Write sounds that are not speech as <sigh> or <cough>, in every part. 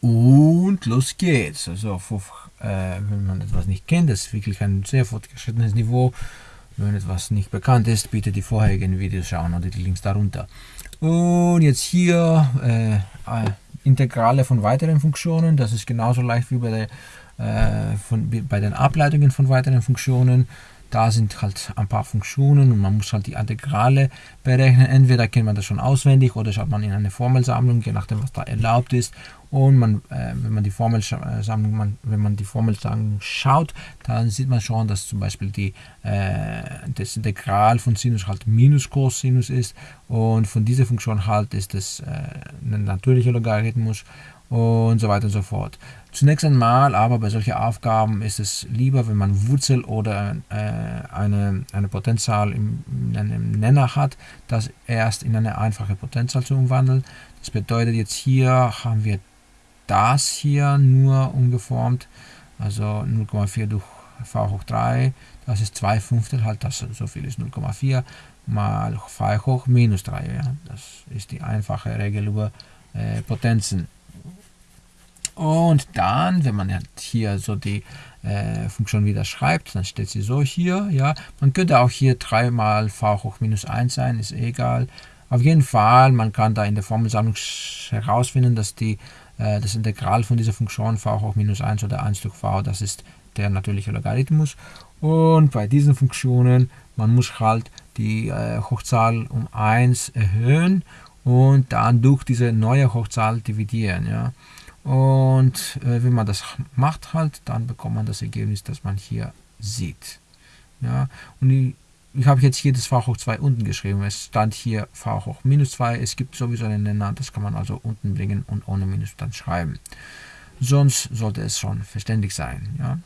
Und los geht's. Also äh, wenn man etwas nicht kennt, das ist wirklich ein sehr fortgeschrittenes Niveau. Wenn etwas nicht bekannt ist, bitte die vorherigen Videos schauen oder die Links darunter. Und jetzt hier äh, äh Integrale von weiteren Funktionen. Das ist genauso leicht wie bei, der, äh, von, bei den Ableitungen von weiteren Funktionen. Da sind halt ein paar Funktionen und man muss halt die Integrale berechnen. Entweder kennt man das schon auswendig oder schaut man in eine Formelsammlung, je nachdem, was da erlaubt ist. Und man, äh, wenn man die Formelsammlung, man, wenn man die Formelsammlung schaut, dann sieht man schon, dass zum Beispiel die, äh, das Integral von Sinus halt minus Cosinus ist und von dieser Funktion halt ist es äh, ein natürlicher Logarithmus und so weiter und so fort. Zunächst einmal aber bei solchen Aufgaben ist es lieber, wenn man Wurzel oder äh, eine, eine Potenzzahl in, in, einem Nenner hat, das erst in eine einfache Potenzzahl zu umwandeln. Das bedeutet jetzt hier haben wir das hier nur umgeformt, also 0,4 durch v hoch 3, das ist 2 Fünftel, halt das so viel ist 0,4 mal v hoch minus 3, ja. das ist die einfache Regel über äh, Potenzen. Und dann, wenn man hier so die äh, Funktion wieder schreibt, dann steht sie so hier. Ja, Man könnte auch hier 3 mal v hoch minus 1 sein, ist egal. Auf jeden Fall, man kann da in der Formelsammlung herausfinden, dass die, äh, das Integral von dieser Funktion v hoch minus 1 oder 1 durch v, das ist der natürliche Logarithmus. Und bei diesen Funktionen, man muss halt die äh, Hochzahl um 1 erhöhen und dann durch diese neue Hochzahl dividieren. Ja. Und äh, wenn man das macht halt, dann bekommt man das Ergebnis, das man hier sieht. Ja, und ich, ich habe jetzt hier das v hoch 2 unten geschrieben. Es stand hier v hoch minus 2. Es gibt sowieso einen Nenner, das kann man also unten bringen und ohne Minus dann schreiben. Sonst sollte es schon verständlich sein. Ja.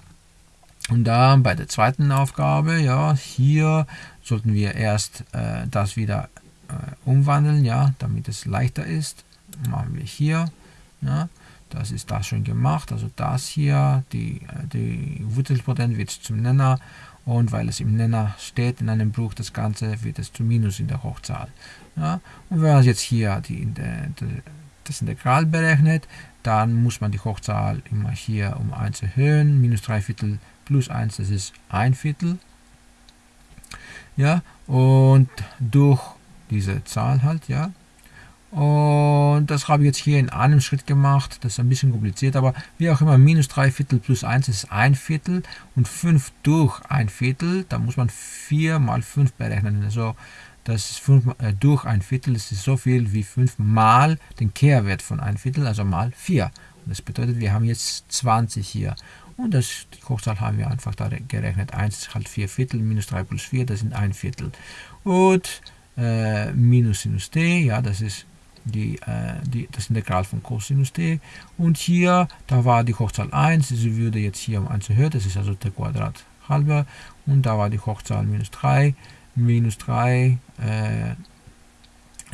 Und dann bei der zweiten Aufgabe, ja, hier sollten wir erst äh, das wieder umwandeln, ja, damit es leichter ist. Machen wir hier. Ja. Das ist das schon gemacht. Also das hier, die, äh, die Wurzelpotenz wird zum Nenner und weil es im Nenner steht in einem Bruch, das Ganze wird es zu Minus in der Hochzahl. Ja? Und wenn man jetzt hier die, die, das Integral berechnet, dann muss man die Hochzahl immer hier um 1 erhöhen. Minus 3 Viertel plus 1, das ist 1 Viertel. Ja, und durch diese Zahl halt, ja, und das habe ich jetzt hier in einem Schritt gemacht. Das ist ein bisschen kompliziert, aber wie auch immer, minus 3 Viertel plus 1 ist 1 Viertel und 5 durch 1 Viertel, da muss man 4 mal 5 berechnen. Also das ist 5 äh, durch 1 Viertel, das ist so viel wie 5 mal den Kehrwert von 1 Viertel, also mal 4. Und das bedeutet, wir haben jetzt 20 hier. Und das, die Hochzahl haben wir einfach da gerechnet. 1 ist halt 4 Viertel, minus 3 plus 4, das sind 1 Viertel. Und äh, minus Sinus t, ja, das ist die, äh, die, das Integral von Cosinus t. Und hier, da war die Hochzahl 1, sie würde jetzt hier um 1 erhöht, das ist also der Quadrat halber. Und da war die Hochzahl minus 3, minus 3, äh,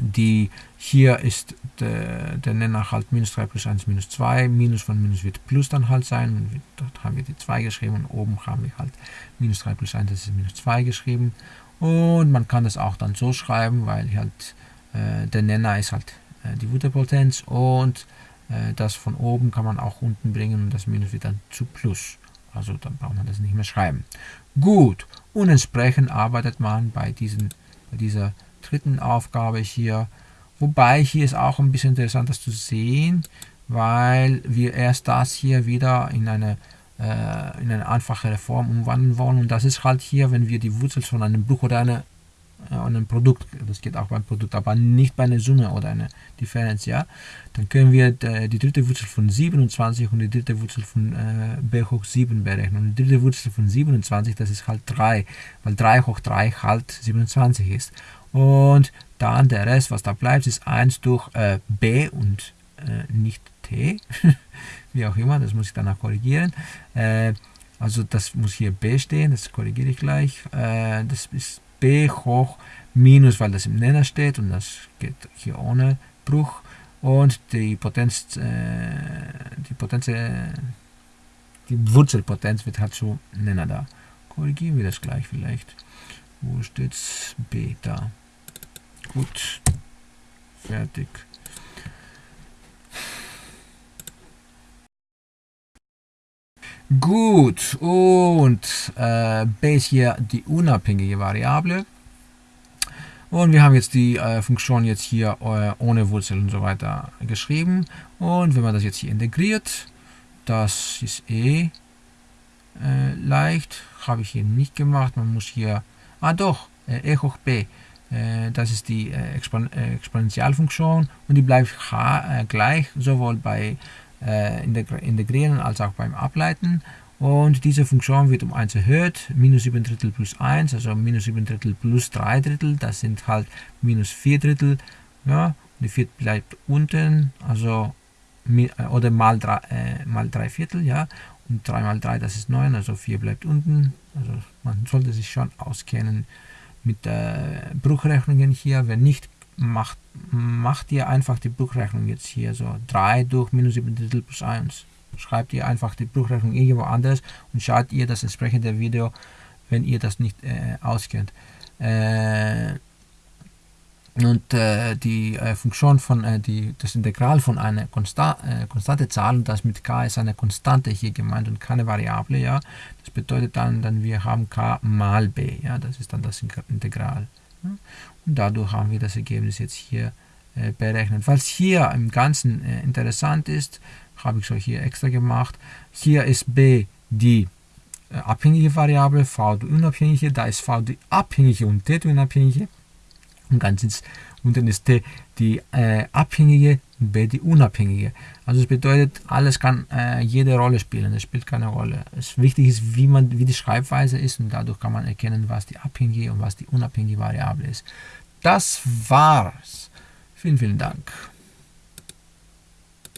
die hier ist der, der Nenner halt minus 3 plus 1 minus 2, minus von minus wird plus dann halt sein, dort haben wir die 2 geschrieben und oben haben wir halt minus 3 plus 1, das ist minus 2 geschrieben. Und man kann das auch dann so schreiben, weil halt äh, der Nenner ist halt äh, die Wutterpotenz und äh, das von oben kann man auch unten bringen und das Minus wird dann zu Plus. Also dann braucht man das nicht mehr schreiben. Gut, und entsprechend arbeitet man bei, diesen, bei dieser dritten Aufgabe hier. Wobei hier ist auch ein bisschen interessant, das zu sehen, weil wir erst das hier wieder in eine, äh, in eine einfachere Form umwandeln wollen. Und das ist halt hier, wenn wir die Wurzel von einem Bruch oder einer und ein Produkt, das geht auch beim Produkt, aber nicht bei einer Summe oder einer Differenz, ja, dann können wir die dritte Wurzel von 27 und die dritte Wurzel von äh, b hoch 7 berechnen. Und die dritte Wurzel von 27, das ist halt 3, weil 3 hoch 3 halt 27 ist. Und dann der Rest, was da bleibt, ist 1 durch äh, b und äh, nicht t, <laughs> wie auch immer, das muss ich danach korrigieren. Äh, also das muss hier b stehen, das korrigiere ich gleich. Äh, das ist b hoch minus, weil das im Nenner steht und das geht hier ohne Bruch. Und die Potenz, äh, die Potenz, äh, die Wurzelpotenz wird halt zu Nenner da. Korrigieren wir das gleich vielleicht. Wo steht's? B da. Gut. Fertig. Gut, und äh, b ist hier die unabhängige Variable. Und wir haben jetzt die äh, Funktion jetzt hier äh, ohne Wurzel und so weiter geschrieben. Und wenn man das jetzt hier integriert, das ist eh äh, leicht. Habe ich hier nicht gemacht. Man muss hier, ah doch, äh, e hoch b. Äh, das ist die äh, Expon Exponentialfunktion und die bleibt gleich, sowohl bei Integrieren als auch beim Ableiten. Und diese Funktion wird um 1 erhöht, minus 7 Drittel plus 1, also minus 7 Drittel plus 3 Drittel, das sind halt minus 4 Drittel, ja, die 4 bleibt unten, also äh, oder mal 3, äh, mal 3 Viertel, ja, und 3 mal 3, das ist 9, also 4 bleibt unten, also man sollte sich schon auskennen mit äh, Bruchrechnungen hier, wenn nicht, macht, macht ihr einfach die Bruchrechnung jetzt hier, so 3 durch minus 7 Drittel plus 1, schreibt ihr einfach die Bruchrechnung irgendwo anders und schaut ihr das entsprechende Video, wenn ihr das nicht äh, auskennt. Äh, und äh, die äh, Funktion von äh, die, das Integral von einer Konsta äh, konstante Zahl und das mit k ist eine Konstante hier gemeint und keine Variable, ja. Das bedeutet dann, dann wir haben k mal b, ja, das ist dann das Integral. Ja? Und dadurch haben wir das Ergebnis jetzt hier berechnet. Falls hier im Ganzen interessant ist, habe ich so hier extra gemacht. Hier ist b die äh, abhängige Variable, v die unabhängige, da ist v die abhängige und t die unabhängige. Und ganz ins, unten ist t die äh, abhängige und b die unabhängige. Also es bedeutet, alles kann äh, jede Rolle spielen, es spielt keine Rolle. Es wichtig ist, wie, man, wie die Schreibweise ist und dadurch kann man erkennen, was die abhängige und was die unabhängige Variable ist. Das war's. Vielen, vielen Dank.